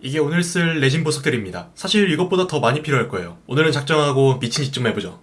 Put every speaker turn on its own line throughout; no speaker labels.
이게 오늘 쓸 레진 보석들입니다. 사실 이것보다 더 많이 필요할 거예요. 오늘은 작정하고 미친 짓 좀 해보죠.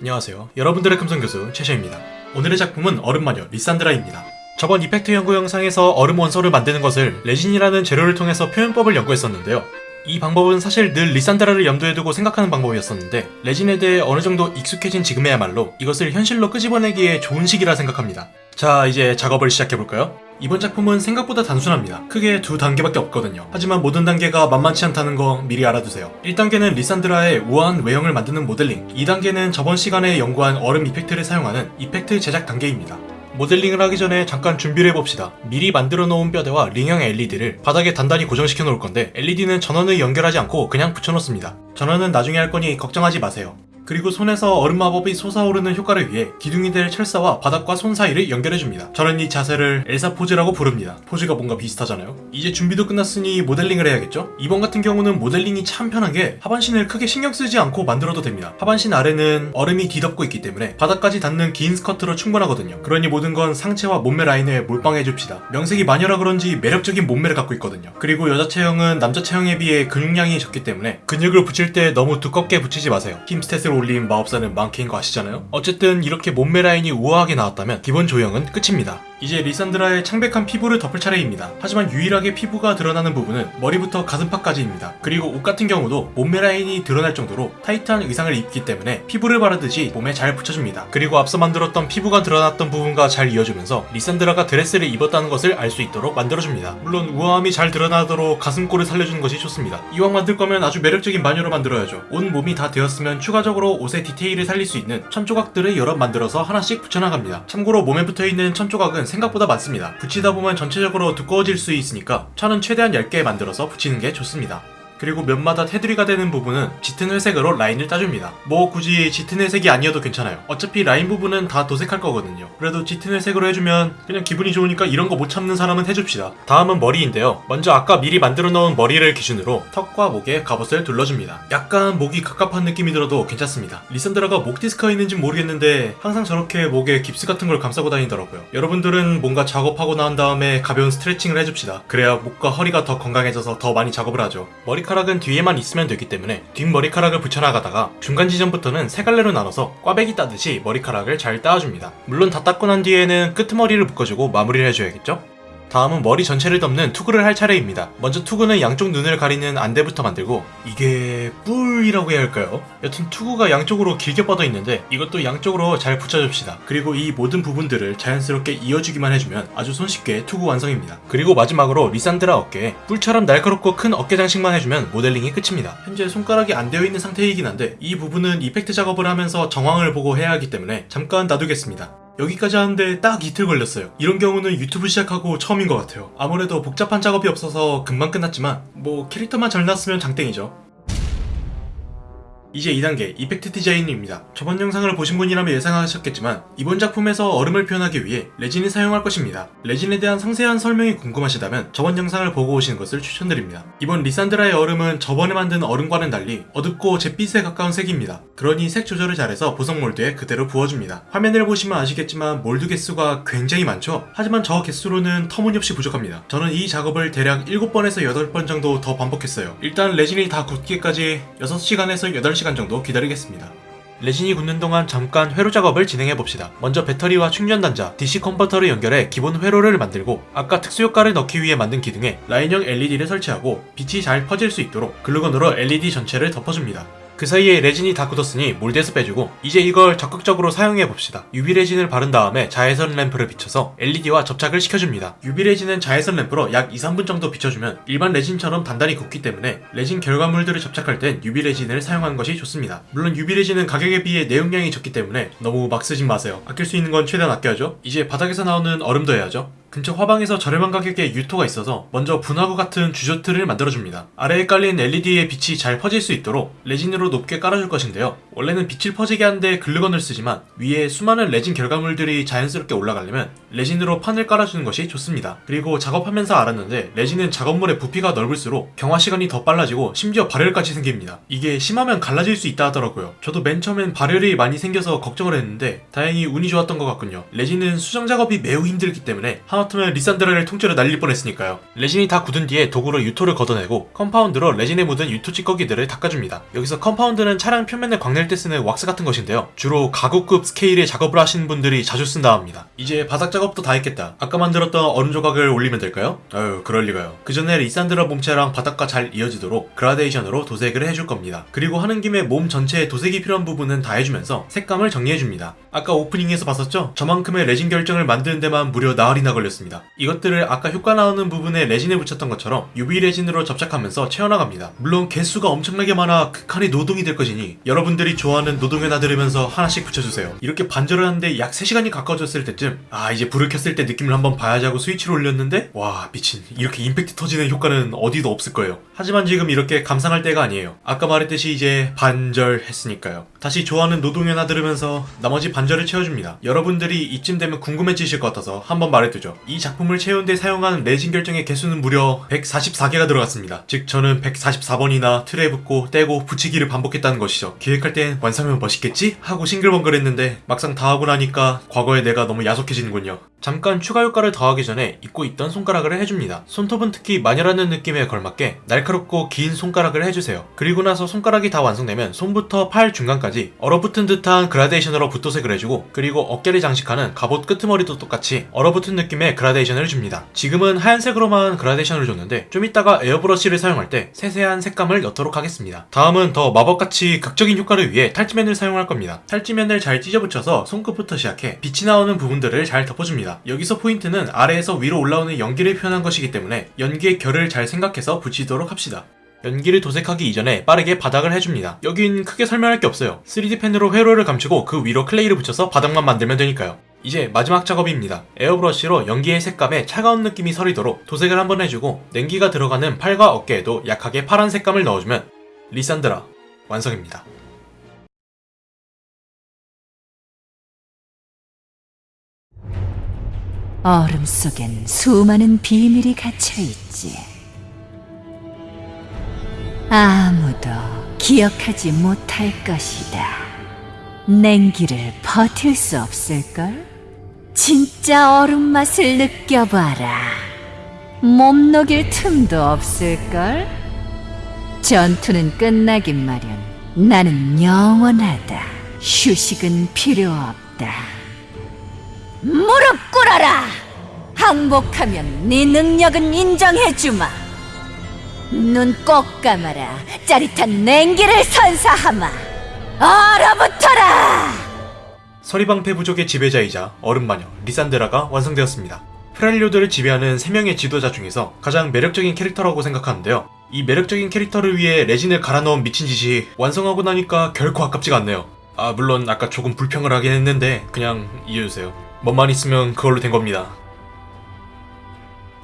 안녕하세요. 여러분들의 금손교수 최셔입니다. 오늘의 작품은 얼음마녀 리산드라입니다. 저번 effect 연구 영상에서 얼음 원소를 만드는 것을 레진이라는 재료를 통해서 표현법을 연구했었는데요. 이 방법은 사실 늘 리산드라를 염두에 두고 생각하는 방법이었었는데 레진에 대해 어느 정도 익숙해진 지금에야말로 이것을 현실로 끄집어내기에 좋은 시기라 생각합니다. 자 이제 작업을 시작해볼까요? 이번 작품은 생각보다 단순합니다. 크게 두 단계밖에 없거든요. 하지만 모든 단계가 만만치 않다는 거 미리 알아두세요. 1단계는 리산드라의 우아한 외형을 만드는 모델링 2단계는 저번 시간에 연구한 얼음 effect를 사용하는 effect 제작 단계입니다. 모델링을 하기 전에 잠깐 준비를 해봅시다. 미리 만들어 놓은 뼈대와 링형 LED를 바닥에 단단히 고정시켜 놓을 건데 LED는 전원을 연결하지 않고 그냥 붙여 놓습니다. 전원은 나중에 할 거니 걱정하지 마세요. 그리고 손에서 얼음 마법이 솟아오르는 효과를 위해 기둥이 될 철사와 바닥과 손 사이를 연결해줍니다. 저는 이 자세를 엘사 포즈라고 부릅니다. 포즈가 뭔가 비슷하잖아요. 이제 준비도 끝났으니 모델링을 해야겠죠? 이번 같은 경우는 모델링이 참 편한 게 하반신을 크게 신경 쓰지 않고 만들어도 됩니다. 하반신 아래는 얼음이 뒤덮고 있기 때문에 바닥까지 닿는 긴 스커트로 충분하거든요. 그러니 모든 건 상체와 몸매 라인에 몰빵해줍시다. 명색이 마녀라 그런지 매력적인 몸매를 갖고 있거든요. 그리고 여자 체형은 남자 체형에 비해 근육량이 적기 때문에 근육을 붙일 때 너무 두껍게 붙이지 마세요. 힘 stat을 올린 마법사는 망캐인 거 아시잖아요? 어쨌든 이렇게 몸매 라인이 우아하게 나왔다면 기본 조형은 끝입니다. 이제 리산드라의 창백한 피부를 덮을 차례입니다. 하지만 유일하게 피부가 드러나는 부분은 머리부터 가슴팍까지입니다. 그리고 옷 같은 경우도 몸매 라인이 드러날 정도로 타이트한 의상을 입기 때문에 피부를 바르듯이 몸에 잘 붙여줍니다. 그리고 앞서 만들었던 피부가 드러났던 부분과 잘 이어주면서 리산드라가 드레스를 입었다는 것을 알 수 있도록 만들어줍니다. 물론 우아함이 잘 드러나도록 가슴골을 살려주는 것이 좋습니다. 이왕 만들 거면 아주 매력적인 마녀로 만들어야죠. 온 몸이 다 되었으면 추가적으로 옷의 디테일을 살릴 수 있는 천조각들을 여러 만들어서 하나씩 붙여나갑니다. 참고로 몸에 붙어있는 천조각은 생각보다 많습니다. 붙이다 보면 전체적으로 두꺼워질 수 있으니까 천은 최대한 얇게 만들어서 붙이는 게 좋습니다. 그리고 면마다 테두리가 되는 부분은 짙은 회색으로 라인을 따줍니다. 뭐 굳이 짙은 회색이 아니어도 괜찮아요. 어차피 라인 부분은 다 도색할 거거든요. 그래도 짙은 회색으로 해주면 그냥 기분이 좋으니까 이런 거 못 참는 사람은 해줍시다. 다음은 머리인데요. 먼저 아까 미리 만들어 놓은 머리를 기준으로 턱과 목에 갑옷을 둘러줍니다. 약간 목이 갑갑한 느낌이 들어도 괜찮습니다. 리산드라가 목 디스크가 있는지 모르겠는데 항상 저렇게 목에 깁스 같은 걸 감싸고 다니더라고요. 여러분들은 뭔가 작업하고 나온 다음에 가벼운 스트레칭을 해줍시다. 그래야 목과 허리가 더 건강해져서 더 많이 작업을 하죠. 머리카락은 뒤에만 있으면 되기 때문에 뒷머리카락을 붙여나가다가 중간 지점부터는 세 갈래로 나눠서 꽈배기 따듯이 머리카락을 잘 따줍니다. 물론 다 땋고 난 뒤에는 끄트머리를 묶어주고 마무리를 해줘야겠죠? 다음은 머리 전체를 덮는 투구를 할 차례입니다. 먼저 투구는 양쪽 눈을 가리는 안대부터 만들고 이게 뿔이라고 해야 할까요? 여튼 투구가 양쪽으로 길게 뻗어 있는데 이것도 양쪽으로 잘 붙여줍시다. 그리고 이 모든 부분들을 자연스럽게 이어주기만 해주면 아주 손쉽게 투구 완성입니다. 그리고 마지막으로 리산드라 어깨에 뿔처럼 날카롭고 큰 어깨 장식만 해주면 모델링이 끝입니다. 현재 손가락이 안 되어 있는 상태이긴 한데 이 부분은 이펙트 작업을 하면서 정황을 보고 해야 하기 때문에 잠깐 놔두겠습니다. 여기까지 하는데 딱 이틀 걸렸어요. 이런 경우는 유튜브 시작하고 처음인 것 같아요. 아무래도 복잡한 작업이 없어서 금방 끝났지만 뭐 캐릭터만 잘 났으면 장땡이죠. 이제 2단계 이펙트 디자인입니다. 저번 영상을 보신 분이라면 예상하셨겠지만 이번 작품에서 얼음을 표현하기 위해 레진을 사용할 것입니다. 레진에 대한 상세한 설명이 궁금하시다면 저번 영상을 보고 오시는 것을 추천드립니다. 이번 리산드라의 얼음은 저번에 만든 얼음과는 달리 어둡고 잿빛에 가까운 색입니다. 그러니 색 조절을 잘해서 보석 몰드에 그대로 부어줍니다. 화면을 보시면 아시겠지만 몰드 개수가 굉장히 많죠? 하지만 저 개수로는 터무니없이 부족합니다. 저는 이 작업을 대략 7번에서 8번 정도 더 반복했어요. 일단 레진이 다 굳기까지 6시간에서 8시간 정도 기다리겠습니다. 레진이 굳는 동안 잠깐 회로 작업을 진행해 봅시다. 먼저 배터리와 충전 단자, DC 컨버터를 연결해 기본 회로를 만들고 아까 특수 효과를 넣기 위해 만든 기둥에 라인형 LED를 설치하고 빛이 잘 퍼질 수 있도록 글루건으로 LED 전체를 덮어줍니다. 그 사이에 레진이 다 굳었으니 몰드에서 빼주고 이제 이걸 적극적으로 사용해 봅시다. UV 레진을 바른 다음에 자외선 램프를 비춰서 LED와 접착을 시켜줍니다. UV 레진은 자외선 램프로 약 2, 3분 정도 비춰주면 일반 레진처럼 단단히 굳기 때문에 레진 결과물들을 접착할 땐 UV 레진을 사용하는 것이 좋습니다. 물론 UV 레진은 가격에 비해 내용량이 적기 때문에 너무 막 쓰진 마세요. 아낄 수 있는 건 최대한 아껴야죠. 이제 바닥에서 나오는 얼음도 해야죠. 근처 화방에서 저렴한 가격에 유토가 있어서 먼저 분화구 같은 주조틀을 만들어줍니다. 아래에 깔린 LED의 빛이 잘 퍼질 수 있도록 레진으로 높게 깔아줄 것인데요. 원래는 빛을 퍼지게 하는데 글루건을 쓰지만 위에 수많은 레진 결과물들이 자연스럽게 올라가려면 레진으로 판을 깔아주는 것이 좋습니다. 그리고 작업하면서 알았는데 레진은 작업물의 부피가 넓을수록 경화 시간이 더 빨라지고 심지어 발열까지 생깁니다. 이게 심하면 갈라질 수 있다 하더라고요. 저도 맨 처음엔 발열이 많이 생겨서 걱정을 했는데 다행히 운이 좋았던 것 같군요. 레진은 수정 작업이 매우 힘들기 때문에 하마터면 리산드라를 통째로 날릴 뻔했으니까요. 레진이 다 굳은 뒤에 도구로 유토를 걷어내고 컴파운드로 레진에 묻은 유토 찌꺼기들을 닦아줍니다. 여기서 컴파운드는 차량 표면을 광낼 때 쓰는 왁스 같은 것인데요. 주로 가구급 스케일의 작업을 하시는 분들이 자주 쓴다 합니다. 이제 바닥 작업도 다 했겠다. 아까 만들었던 얼음 조각을 올리면 될까요? 아유 그럴 리가요. 그 전에 리산드라 몸체랑 바닥과 잘 이어지도록 그라데이션으로 도색을 해줄 겁니다. 그리고 하는 김에 몸 전체에 도색이 필요한 부분은 다 해주면서 색감을 정리해줍니다. 아까 오프닝에서 봤었죠? 저만큼의 레진 결정을 만드는 데만 무려 나흘이나 걸렸습니다. 이것들을 아까 효과 나오는 부분에 레진에 붙였던 것처럼 UV 레진으로 접착하면서 채워나갑니다. 물론 개수가 엄청나게 많아 극한의 노동이 될 것이니 여러분들이 좋아하는 노동요나 들으면서 하나씩 붙여주세요. 이렇게 반절을 하는데 약 3시간이 가까워졌을 때쯤 아 이제 불을 켰을 때 느낌을 한번 봐야지 하고 스위치를 올렸는데 와 미친 이렇게 임팩트 터지는 효과는 어디도 없을 거예요. 하지만 지금 이렇게 감상할 때가 아니에요. 아까 말했듯이 이제 반절했으니까요. 다시 좋아하는 노동요나 들으면서 나머지 반절을 채워줍니다. 여러분들이 이쯤 되면 궁금해지실 것 같아서 한번 말해두죠. 이 작품을 채우는데 사용한 레진 결정의 개수는 무려 144개가 들어갔습니다. 즉 저는 144번이나 틀에 붙고 떼고 붙이기를 반복했다는 것이죠. 기획할 땐 완성하면 멋있겠지? 하고 싱글벙글 했는데 막상 다 하고 나니까 과거의 내가 너무 야속해지는군요. 잠깐 추가 효과를 더하기 전에 잊고 있던 손가락을 해줍니다. 손톱은 특히 마녀라는 느낌에 걸맞게 날카롭고 긴 손가락을 해주세요. 그리고 나서 손가락이 다 완성되면 손부터 팔 중간까지 얼어붙은 듯한 그라데이션으로 붓도색을 해주고 그리고 어깨를 장식하는 갑옷 끄트머리도 똑같이 얼어붙은 느낌의 그라데이션을 줍니다. 지금은 하얀색으로만 그라데이션을 줬는데 좀 이따가 에어브러쉬를 사용할 때 세세한 색감을 넣도록 하겠습니다. 다음은 더 마법같이 극적인 효과를 위해 탈지맨을 사용할 겁니다. 탈지맨을 잘 찢어붙여서 손끝부터 시작해 빛이 나오는 부분들을 잘 덮어줍니다. 여기서 포인트는 아래에서 위로 올라오는 연기를 표현한 것이기 때문에 연기의 결을 잘 생각해서 붙이도록 합시다. 연기를 도색하기 이전에 빠르게 바닥을 해줍니다. 여긴 크게 설명할 게 없어요. 3D 펜으로 회로를 감추고 그 위로 클레이를 붙여서 바닥만 만들면 되니까요. 이제 마지막 작업입니다. 에어브러쉬로 연기의 색감에 차가운 느낌이 서리도록 도색을 한번 해주고 냉기가 들어가는 팔과 어깨에도 약하게 파란 색감을 넣어주면 리산드라 완성입니다.
얼음 속엔 수많은 비밀이 갇혀 있지. 아무도 기억하지 못할 것이다. 냉기를 버틸 수 없을걸? 진짜 얼음 맛을 느껴봐라. 몸 녹일 틈도 없을걸? 전투는 끝나긴 마련. 나는 영원하다. 휴식은 필요 없다. 무릎 꿇어라! 항복하면 네 능력은 인정해주마. 눈 꼭 감아라. 짜릿한 냉기를 선사하마. 얼어붙어라!
서리방패 부족의 지배자이자 얼음마녀 리산드라가 완성되었습니다. 프렐리오드를 지배하는 3명의 지도자 중에서 가장 매력적인 캐릭터라고 생각하는데요. 이 매력적인 캐릭터를 위해 레진을 갈아 넣은 미친 짓이 완성하고 나니까 결코 아깝지가 않네요. 아 물론 아까 조금 불평을 하긴 했는데 그냥 이해해주세요. 뭐만 있으면 그걸로 된 겁니다.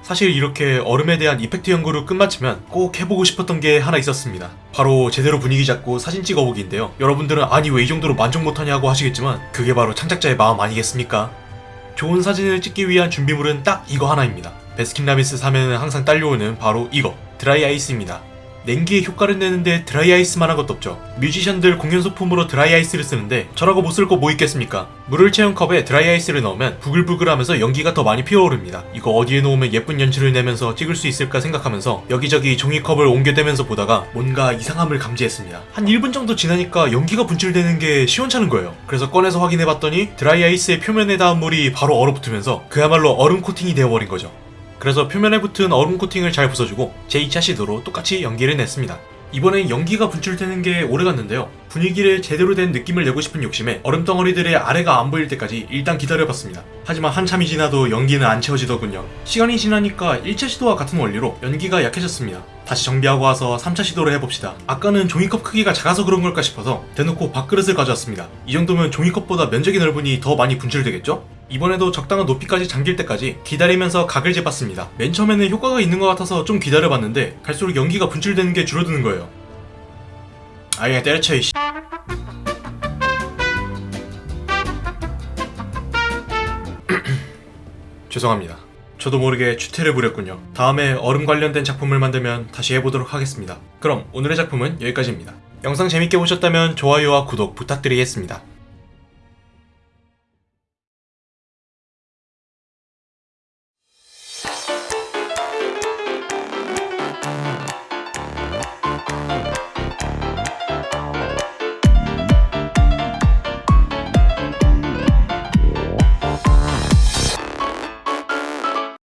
사실 이렇게 얼음에 대한 이펙트 연구를 끝마치면 꼭 해보고 싶었던 게 하나 있었습니다. 바로 제대로 분위기 잡고 사진 찍어보기인데요. 여러분들은 아니 왜 이 정도로 만족 못하냐고 하시겠지만 그게 바로 창작자의 마음 아니겠습니까? 좋은 사진을 찍기 위한 준비물은 딱 이거 하나입니다. 베스킨라빈스 사면은 항상 딸려오는 바로 이거 드라이 아이스입니다. 냉기의 효과를 내는데 드라이 아이스만 한 것도 없죠. 뮤지션들 공연 소품으로 드라이 아이스를 쓰는데 저라고 못 쓸 거 뭐 있겠습니까? 물을 채운 컵에 드라이 아이스를 넣으면 부글부글하면서 연기가 더 많이 피어오릅니다. 이거 어디에 놓으면 예쁜 연출을 내면서 찍을 수 있을까 생각하면서 여기저기 종이컵을 옮겨대면서 보다가 뭔가 이상함을 감지했습니다. 한 1분 정도 지나니까 연기가 분출되는 게 시원찮은 거예요. 그래서 꺼내서 확인해봤더니 드라이 아이스의 표면에 닿은 물이 바로 얼어붙으면서 그야말로 얼음 코팅이 되어버린 거죠. 그래서 표면에 붙은 얼음 코팅을 잘 부숴주고 제2차 시도로 똑같이 연기를 냈습니다. 이번엔 연기가 분출되는 게 오래갔는데요. 분위기를 제대로 된 느낌을 내고 싶은 욕심에 얼음 덩어리들의 아래가 안 보일 때까지 일단 기다려봤습니다. 하지만 한참이 지나도 연기는 안 채워지더군요. 시간이 지나니까 1차 시도와 같은 원리로 연기가 약해졌습니다. 다시 정비하고 와서 3차 시도를 해봅시다. 아까는 종이컵 크기가 작아서 그런 걸까 싶어서 대놓고 밥그릇을 가져왔습니다. 이 정도면 종이컵보다 면적이 넓으니 더 많이 분출되겠죠? 이번에도 적당한 높이까지 잠길 때까지 기다리면서 각을 재봤습니다. 맨 처음에는 효과가 있는 것 같아서 좀 기다려봤는데 갈수록 연기가 분출되는 게 줄어드는 거예요. 아예 때려쳐 이씨. 죄송합니다. 저도 모르게 추태를 부렸군요. 다음에 얼음 관련된 작품을 만들면 다시 해보도록 하겠습니다. 그럼 오늘의 작품은 여기까지입니다. 영상 재밌게 보셨다면 좋아요와 구독 부탁드리겠습니다.